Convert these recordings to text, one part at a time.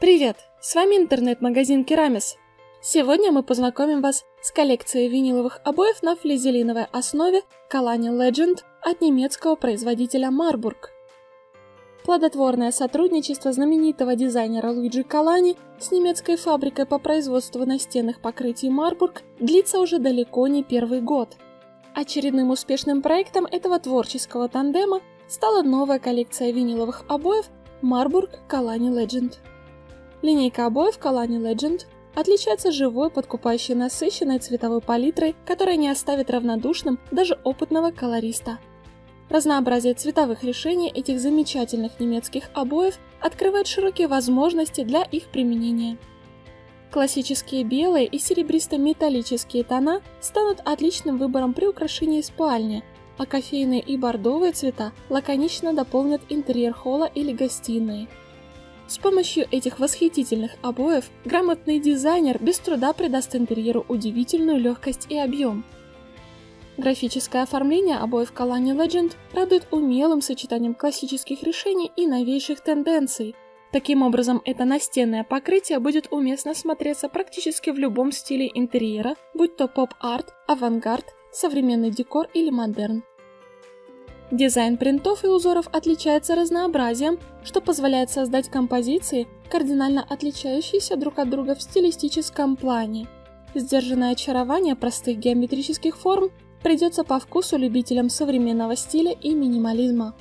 Привет! С вами интернет-магазин Керамис. Сегодня мы познакомим вас с коллекцией виниловых обоев на флизелиновой основе Kalani Legend от немецкого производителя Marburg. Плодотворное сотрудничество знаменитого дизайнера Луиджи Калани с немецкой фабрикой по производству настенных покрытий Marburg длится уже далеко не первый год. Очередным успешным проектом этого творческого тандема стала новая коллекция виниловых обоев Marburg Kalani Legend. Линейка обоев Kalani Legend отличается живой, подкупающей насыщенной цветовой палитрой, которая не оставит равнодушным даже опытного колориста. Разнообразие цветовых решений этих замечательных немецких обоев открывает широкие возможности для их применения. Классические белые и серебристо-металлические тона станут отличным выбором при украшении спальни, а кофейные и бордовые цвета лаконично дополнят интерьер холла или гостиной. С помощью этих восхитительных обоев грамотный дизайнер без труда придаст интерьеру удивительную легкость и объем. Графическое оформление обоев Kalani Legend радует умелым сочетанием классических решений и новейших тенденций. Таким образом, это настенное покрытие будет уместно смотреться практически в любом стиле интерьера, будь то поп-арт, авангард, современный декор или модерн. Дизайн принтов и узоров отличается разнообразием, что позволяет создать композиции, кардинально отличающиеся друг от друга в стилистическом плане. Сдержанное очарование простых геометрических форм придется по вкусу любителям современного стиля и минимализма.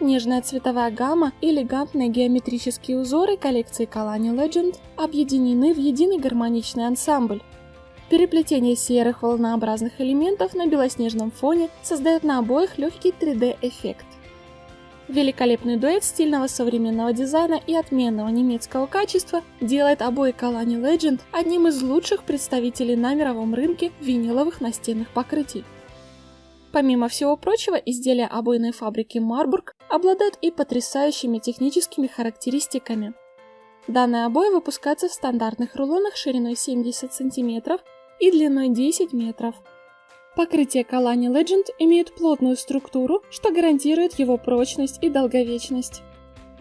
Нежная цветовая гамма и элегантные геометрические узоры коллекции Kalani Legend объединены в единый гармоничный ансамбль, Переплетение серых волнообразных элементов на белоснежном фоне создает на обоих легкий 3D-эффект. Великолепный дуэт стильного современного дизайна и отменного немецкого качества делает обои Kalani Legend одним из лучших представителей на мировом рынке виниловых настенных покрытий. Помимо всего прочего, изделия обойной фабрики Marburg обладают и потрясающими техническими характеристиками. Данные обои выпускаются в стандартных рулонах шириной 70 см и длиной 10 метров. Покрытие Kalani Legend имеет плотную структуру, что гарантирует его прочность и долговечность.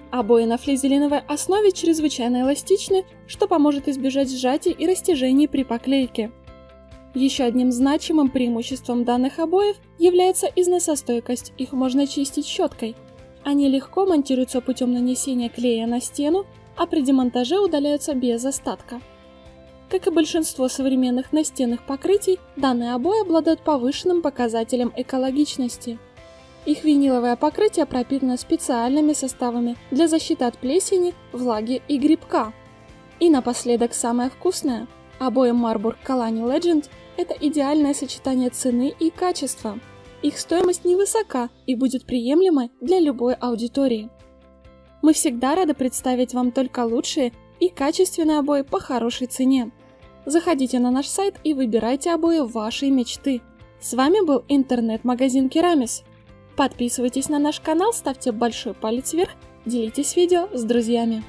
Обои на флизелиновой основе чрезвычайно эластичны, что поможет избежать сжатий и растяжений при поклейке. Еще одним значимым преимуществом данных обоев является износостойкость, их можно чистить щеткой. Они легко монтируются путем нанесения клея на стену, а при демонтаже удаляются без остатка. Как и большинство современных настенных покрытий, данные обои обладают повышенным показателем экологичности. Их виниловое покрытие пропитано специальными составами для защиты от плесени, влаги и грибка. И напоследок самое вкусное. Обои Marburg Kalani Legend – это идеальное сочетание цены и качества. Их стоимость невысока и будет приемлемой для любой аудитории. Мы всегда рады представить вам только лучшие и качественные обои по хорошей цене. Заходите на наш сайт и выбирайте обои вашей мечты. С вами был интернет-магазин Керамис. Подписывайтесь на наш канал, ставьте большой палец вверх, делитесь видео с друзьями.